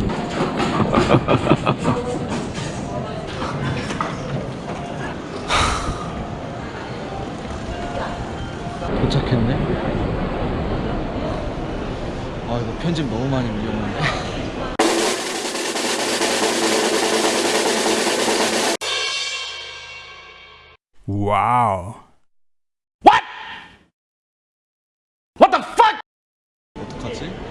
도착했네 아 이거 편집 너무 많이 밀렸는데 와우 What? What the fuck? 어떡하지?